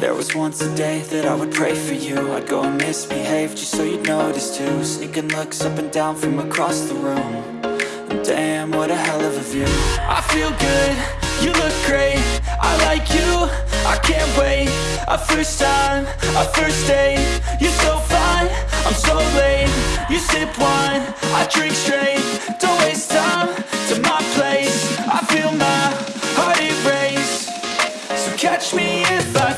There was once a day that I would pray for you. I'd go and misbehave just so you'd notice too. Sneaking looks up and down from across the room. And Damn, what a hell of a view. I feel good, you look great. I like you, I can't wait. A first time, a first date. You're so fine, I'm so late. You sip wine, I drink straight. Don't waste time to my place. I feel my heart erase So catch me if I